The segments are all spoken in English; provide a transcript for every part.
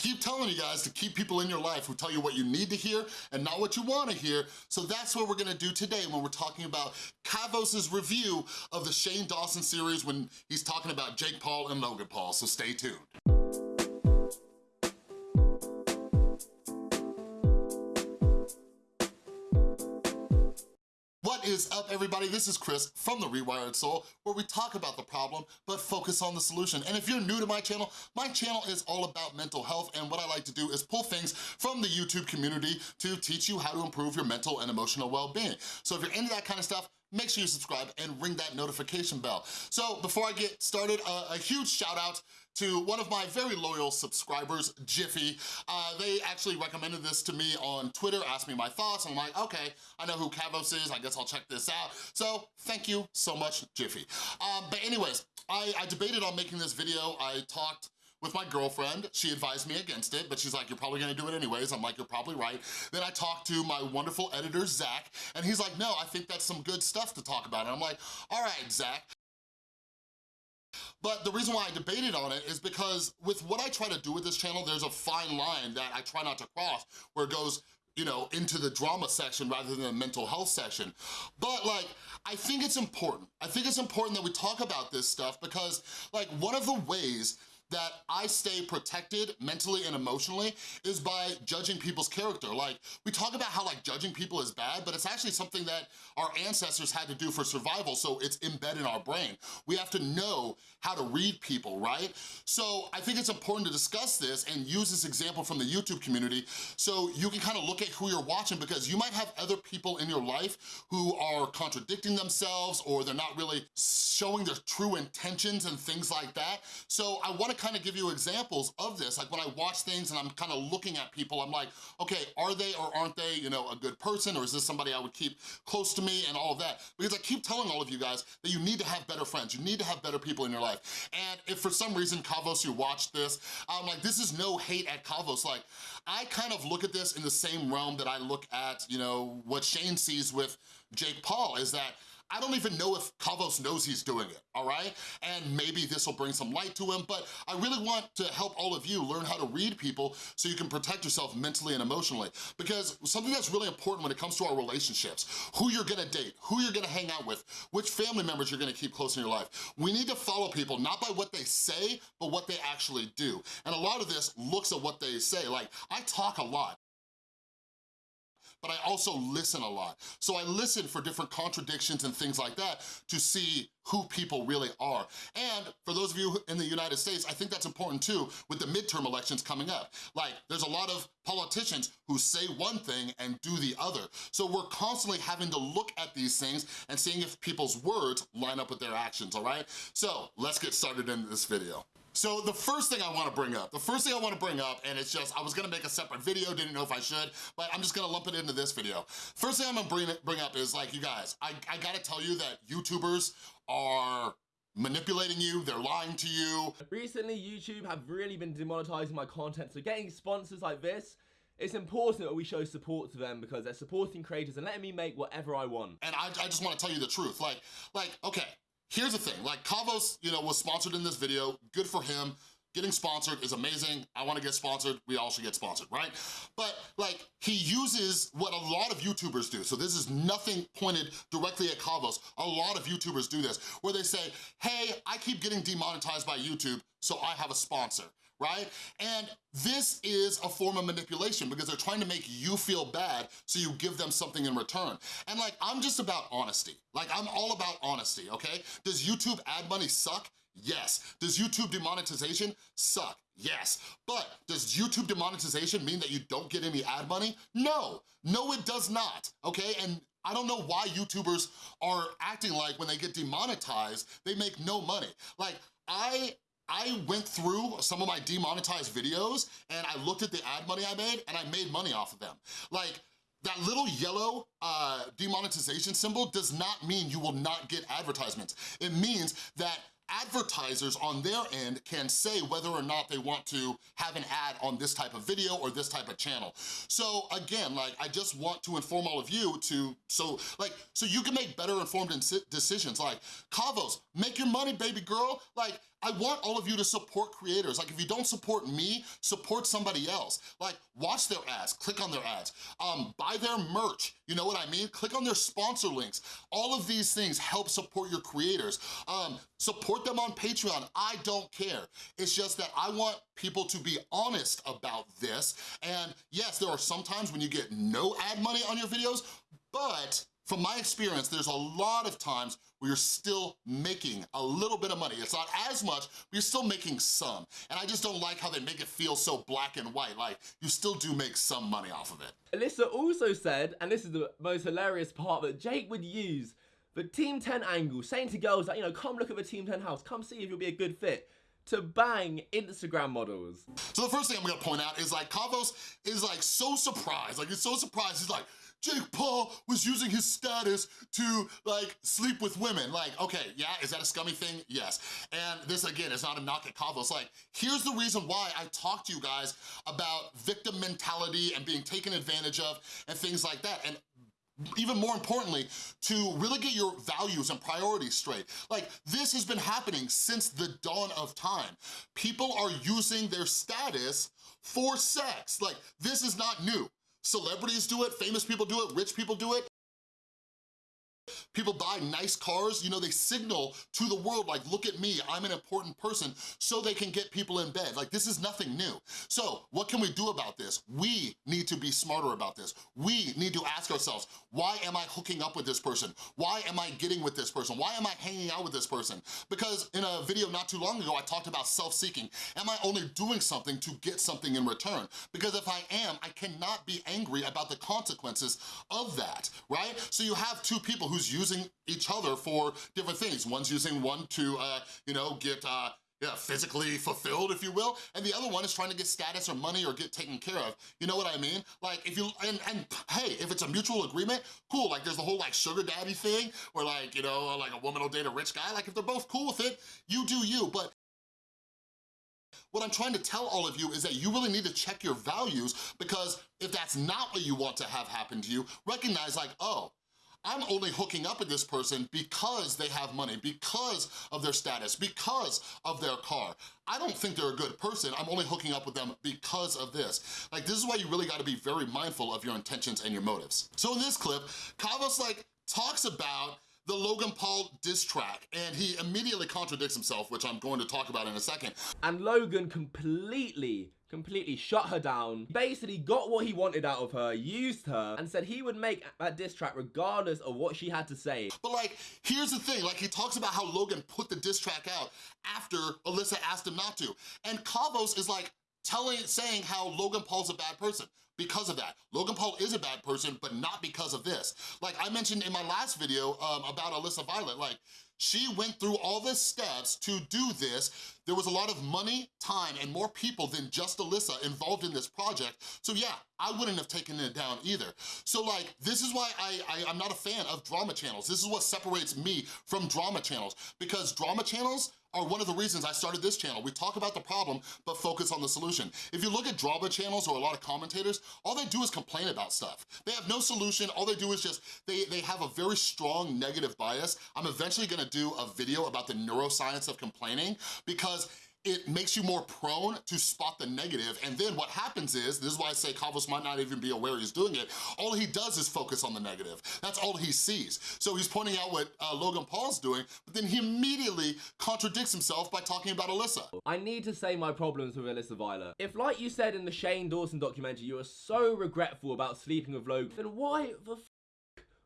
keep telling you guys to keep people in your life who tell you what you need to hear and not what you wanna hear, so that's what we're gonna do today when we're talking about Kavos's review of the Shane Dawson series when he's talking about Jake Paul and Logan Paul, so stay tuned. What is up, everybody? This is Chris from The Rewired Soul, where we talk about the problem, but focus on the solution. And if you're new to my channel, my channel is all about mental health, and what I like to do is pull things from the YouTube community to teach you how to improve your mental and emotional well-being. So if you're into that kind of stuff, make sure you subscribe and ring that notification bell. So before I get started, a huge shout out to one of my very loyal subscribers, Jiffy. Uh, they actually recommended this to me on Twitter, asked me my thoughts, and I'm like, okay, I know who Kavos is, I guess I'll check this out. So thank you so much, Jiffy. Um, but anyways, I, I debated on making this video. I talked with my girlfriend. She advised me against it, but she's like, you're probably gonna do it anyways. I'm like, you're probably right. Then I talked to my wonderful editor, Zach, and he's like, no, I think that's some good stuff to talk about. And I'm like, all right, Zach. But the reason why I debated on it is because with what I try to do with this channel, there's a fine line that I try not to cross where it goes, you know, into the drama section rather than the mental health section. But like, I think it's important. I think it's important that we talk about this stuff because like one of the ways that I stay protected mentally and emotionally is by judging people's character. Like, we talk about how like judging people is bad, but it's actually something that our ancestors had to do for survival, so it's embedded in our brain. We have to know how to read people, right? So I think it's important to discuss this and use this example from the YouTube community so you can kind of look at who you're watching because you might have other people in your life who are contradicting themselves or they're not really showing their true intentions and things like that. So I wanna kind of give you examples of this. Like when I watch things and I'm kind of looking at people, I'm like, okay, are they or aren't they, you know, a good person or is this somebody I would keep close to me and all of that? Because I keep telling all of you guys that you need to have better friends. You need to have better people in your life. And if for some reason, Kavos, you watch this, I'm like, this is no hate at Kavos. Like, I kind of look at this in the same realm that I look at, you know, what Shane sees with Jake Paul is that I don't even know if Kavos knows he's doing it, all right? And maybe this will bring some light to him, but I really want to help all of you learn how to read people so you can protect yourself mentally and emotionally. Because something that's really important when it comes to our relationships, who you're gonna date, who you're gonna hang out with, which family members you're gonna keep close in your life. We need to follow people, not by what they say, but what they actually do. And a lot of this looks at what they say. Like, I talk a lot but I also listen a lot. So I listen for different contradictions and things like that to see who people really are. And for those of you in the United States, I think that's important too with the midterm elections coming up. Like, there's a lot of politicians who say one thing and do the other. So we're constantly having to look at these things and seeing if people's words line up with their actions, all right? So let's get started in this video. So the first thing I wanna bring up, the first thing I wanna bring up, and it's just, I was gonna make a separate video, didn't know if I should, but I'm just gonna lump it into this video. First thing I'm gonna bring, bring up is like, you guys, I, I gotta tell you that YouTubers are manipulating you, they're lying to you. Recently, YouTube have really been demonetizing my content, so getting sponsors like this it's important that we show support to them because they're supporting creators and letting me make whatever I want. And I, I just wanna tell you the truth. Like, like, okay, Here's the thing, like Kavos, you know, was sponsored in this video, good for him. Getting sponsored is amazing. I wanna get sponsored, we all should get sponsored, right? But like, he uses what a lot of YouTubers do. So this is nothing pointed directly at Kavos. A lot of YouTubers do this, where they say, hey, I keep getting demonetized by YouTube, so I have a sponsor right? And this is a form of manipulation because they're trying to make you feel bad so you give them something in return. And like, I'm just about honesty. Like, I'm all about honesty, okay? Does YouTube ad money suck? Yes. Does YouTube demonetization suck? Yes. But does YouTube demonetization mean that you don't get any ad money? No. No, it does not, okay? And I don't know why YouTubers are acting like when they get demonetized, they make no money. Like, I I went through some of my demonetized videos and I looked at the ad money I made and I made money off of them. Like, that little yellow uh, demonetization symbol does not mean you will not get advertisements. It means that advertisers on their end can say whether or not they want to have an ad on this type of video or this type of channel. So again, like I just want to inform all of you to, so like, so you can make better informed decisions like, Kavos, make your money, baby girl. Like, I want all of you to support creators. Like if you don't support me, support somebody else. Like watch their ads, click on their ads, um, buy their merch, you know what I mean? Click on their sponsor links. All of these things help support your creators. Um, support them on Patreon, I don't care. It's just that I want people to be honest about this. And yes, there are some times when you get no ad money on your videos, but from my experience, there's a lot of times where you're still making a little bit of money. It's not as much, but you're still making some. And I just don't like how they make it feel so black and white, like you still do make some money off of it. Alyssa also said, and this is the most hilarious part, that Jake would use the Team 10 angle, saying to girls that, you know, come look at the Team 10 house, come see if you'll be a good fit to bang Instagram models. So the first thing I'm gonna point out is like Kavos is like so surprised, like he's so surprised, he's like, Jake Paul was using his status to like sleep with women. Like, okay, yeah, is that a scummy thing? Yes. And this again is not a knock at Kavos. Like, here's the reason why I talk to you guys about victim mentality and being taken advantage of and things like that. And even more importantly, to really get your values and priorities straight. Like, this has been happening since the dawn of time. People are using their status for sex. Like, this is not new. Celebrities do it, famous people do it, rich people do it. People buy nice cars, you know, they signal to the world like, look at me, I'm an important person, so they can get people in bed. Like, this is nothing new. So, what can we do about this? We need to be smarter about this. We need to ask ourselves, why am I hooking up with this person? Why am I getting with this person? Why am I hanging out with this person? Because in a video not too long ago, I talked about self-seeking. Am I only doing something to get something in return? Because if I am, I cannot be angry about the consequences of that, right? So you have two people who's using each other for different things. One's using one to, uh, you know, get uh, yeah, physically fulfilled, if you will, and the other one is trying to get status or money or get taken care of. You know what I mean? Like, if you, and, and hey, if it's a mutual agreement, cool, like there's the whole like sugar daddy thing, where like, you know, like a woman will date a rich guy, like if they're both cool with it, you do you, but what I'm trying to tell all of you is that you really need to check your values because if that's not what you want to have happen to you, recognize like, oh, I'm only hooking up with this person because they have money, because of their status, because of their car. I don't think they're a good person. I'm only hooking up with them because of this. Like, this is why you really gotta be very mindful of your intentions and your motives. So in this clip, Kavos like talks about the Logan Paul diss track, and he immediately contradicts himself, which I'm going to talk about in a second. And Logan completely completely shut her down, basically got what he wanted out of her, used her, and said he would make that diss track regardless of what she had to say. But like, here's the thing, like he talks about how Logan put the diss track out after Alyssa asked him not to. And Kavos is like, telling, saying how Logan Paul's a bad person because of that. Logan Paul is a bad person, but not because of this. Like I mentioned in my last video um, about Alyssa Violet, like she went through all the steps to do this. There was a lot of money, time, and more people than just Alyssa involved in this project. So yeah, I wouldn't have taken it down either. So like, this is why I, I, am not a fan of drama channels. This is what separates me from drama channels because drama channels are one of the reasons I started this channel. We talk about the problem, but focus on the solution. If you look at drama channels or a lot of commentators, all they do is complain about stuff. They have no solution, all they do is just, they, they have a very strong negative bias. I'm eventually gonna do a video about the neuroscience of complaining because it makes you more prone to spot the negative, and then what happens is, this is why I say Kavos might not even be aware he's doing it, all he does is focus on the negative. That's all he sees. So he's pointing out what uh, Logan Paul's doing, but then he immediately contradicts himself by talking about Alyssa. I need to say my problems with Alyssa Violet. If like you said in the Shane Dawson documentary, you are so regretful about sleeping with Logan, then why the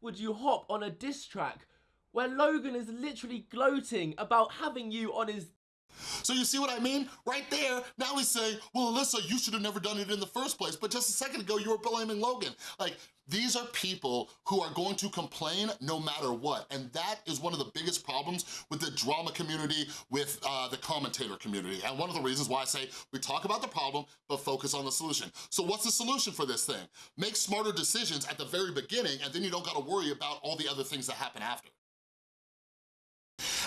would you hop on a diss track where Logan is literally gloating about having you on his so you see what I mean? Right there, now he's saying, well, Alyssa, you should have never done it in the first place, but just a second ago, you were blaming Logan. Like, these are people who are going to complain no matter what, and that is one of the biggest problems with the drama community, with uh, the commentator community, and one of the reasons why I say we talk about the problem, but focus on the solution. So what's the solution for this thing? Make smarter decisions at the very beginning, and then you don't gotta worry about all the other things that happen after.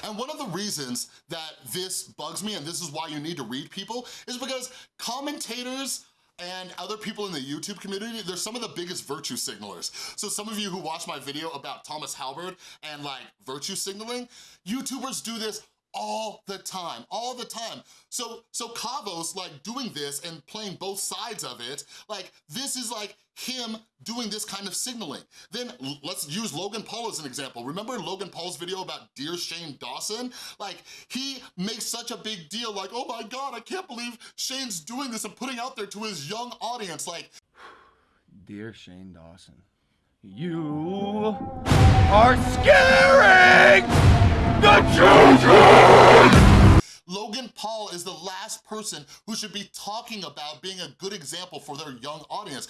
And one of the reasons that this bugs me, and this is why you need to read people, is because commentators and other people in the YouTube community, they're some of the biggest virtue signalers. So some of you who watched my video about Thomas Halbert and like virtue signaling, YouTubers do this all the time, all the time. So, so Kavos like doing this and playing both sides of it, like this is like him doing this kind of signaling. Then let's use Logan Paul as an example. Remember Logan Paul's video about Dear Shane Dawson? Like he makes such a big deal like, oh my God, I can't believe Shane's doing this and putting out there to his young audience. Like, Dear Shane Dawson, you are scaring the children! Logan Paul is the last person who should be talking about being a good example for their young audience.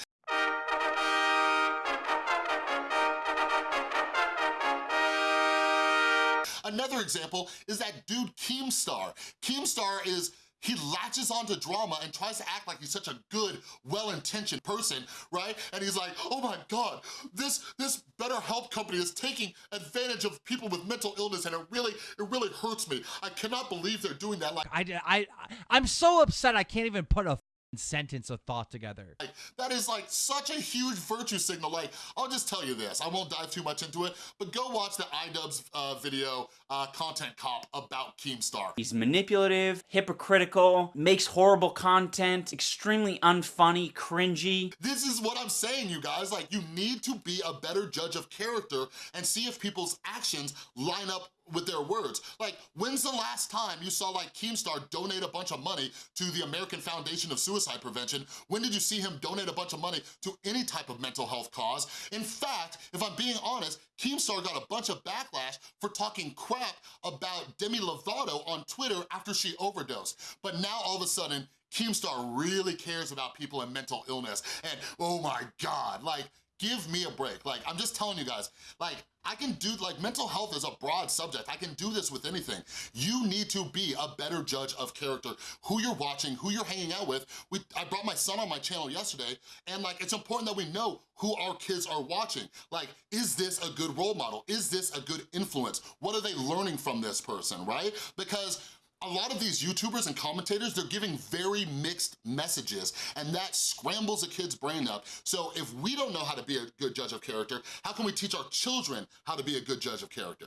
Another example is that dude Keemstar. Keemstar is he latches onto drama and tries to act like he's such a good, well-intentioned person, right? And he's like, oh my God, this, this BetterHelp company is taking advantage of people with mental illness and it really, it really hurts me. I cannot believe they're doing that. Like, I, I, I'm so upset I can't even put a sentence of thought together. That is like such a huge virtue signal. Like, I'll just tell you this, I won't dive too much into it, but go watch the iDubbbz uh, video, uh, Content Cop, about Keemstar. He's manipulative, hypocritical, makes horrible content, extremely unfunny, cringy. This is what I'm saying, you guys. Like, you need to be a better judge of character and see if people's actions line up with their words. Like, when's the last time you saw like Keemstar donate a bunch of money to the American Foundation of Suicide Prevention? When did you see him donate a bunch of money to any type of mental health cause? In fact, if I'm being honest, Keemstar got a bunch of backlash for talking crap about Demi Lovato on Twitter after she overdosed. But now all of a sudden, Keemstar really cares about people in mental illness. And oh my God, like, give me a break. Like, I'm just telling you guys, like, I can do, like, mental health is a broad subject. I can do this with anything. You need to be a better judge of character, who you're watching, who you're hanging out with. We, I brought my son on my channel yesterday, and like, it's important that we know who our kids are watching. Like, is this a good role model? Is this a good influence? What are they learning from this person, right? Because a lot of these YouTubers and commentators, they're giving very mixed messages and that scrambles a kid's brain up. So if we don't know how to be a good judge of character, how can we teach our children how to be a good judge of character?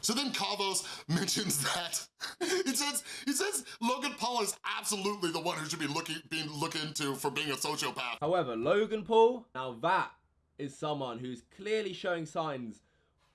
So then Kavos mentions that, he says, he says Logan Paul is absolutely the one who should be looking, being looked into for being a sociopath. However, Logan Paul, now that is someone who's clearly showing signs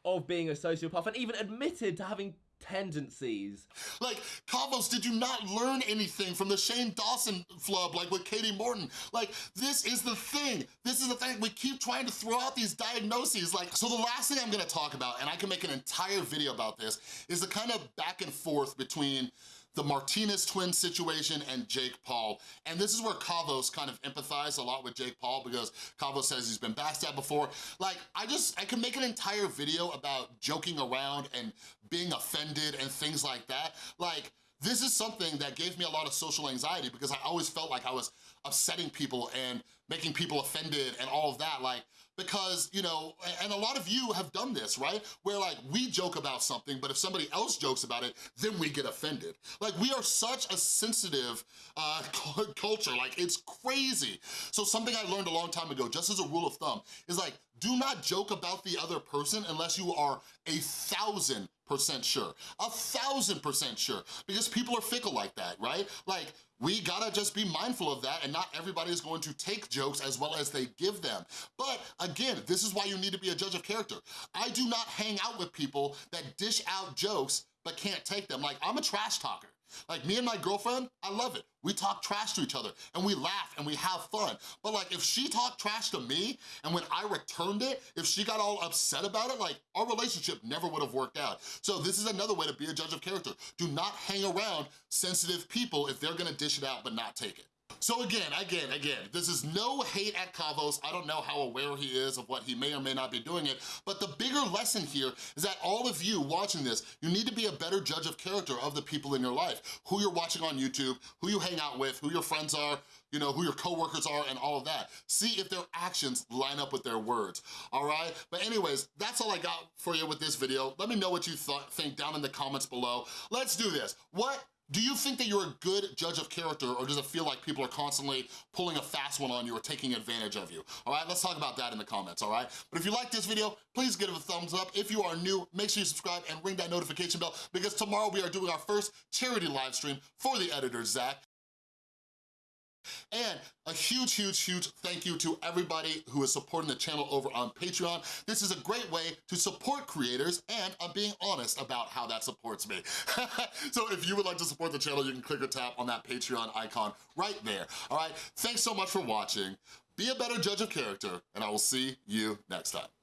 of being a sociopath and even admitted to having tendencies. Like, Kavos, did you not learn anything from the Shane Dawson flub, like with Katie Morton? Like, this is the thing. This is the thing. We keep trying to throw out these diagnoses. Like, so the last thing I'm gonna talk about, and I can make an entire video about this, is the kind of back and forth between the Martinez twin situation and Jake Paul. And this is where Kavos kind of empathized a lot with Jake Paul because Kavos says he's been backstabbed before. Like, I just, I can make an entire video about joking around and being offended and things like that. Like, this is something that gave me a lot of social anxiety because I always felt like I was upsetting people and making people offended and all of that. Like, because, you know, and a lot of you have done this, right? Where like we joke about something, but if somebody else jokes about it, then we get offended. Like we are such a sensitive uh, culture, like it's crazy. So something I learned a long time ago, just as a rule of thumb, is like, do not joke about the other person unless you are a thousand percent sure. A thousand percent sure. Because people are fickle like that, right? Like, we gotta just be mindful of that and not everybody is going to take jokes as well as they give them. But again, this is why you need to be a judge of character. I do not hang out with people that dish out jokes but can't take them. Like, I'm a trash talker. Like me and my girlfriend, I love it. We talk trash to each other and we laugh and we have fun. But like if she talked trash to me and when I returned it, if she got all upset about it, like our relationship never would have worked out. So this is another way to be a judge of character. Do not hang around sensitive people if they're gonna dish it out but not take it. So again, again, again, this is no hate at Kavos. I don't know how aware he is of what he may or may not be doing it, but the bigger lesson here is that all of you watching this, you need to be a better judge of character of the people in your life, who you're watching on YouTube, who you hang out with, who your friends are, you know, who your coworkers are and all of that. See if their actions line up with their words, all right? But anyways, that's all I got for you with this video. Let me know what you thought, think down in the comments below. Let's do this. What Do you think that you're a good judge of character or does it feel like people are constantly pulling a fast one on you or taking advantage of you? All right, let's talk about that in the comments, all right? But if you like this video, please give it a thumbs up. If you are new, make sure you subscribe and ring that notification bell because tomorrow we are doing our first charity live stream for the editor, Zach. And a huge, huge, huge thank you to everybody who is supporting the channel over on Patreon. This is a great way to support creators, and I'm being honest about how that supports me. so if you would like to support the channel, you can click or tap on that Patreon icon right there, all right? Thanks so much for watching. Be a better judge of character, and I will see you next time.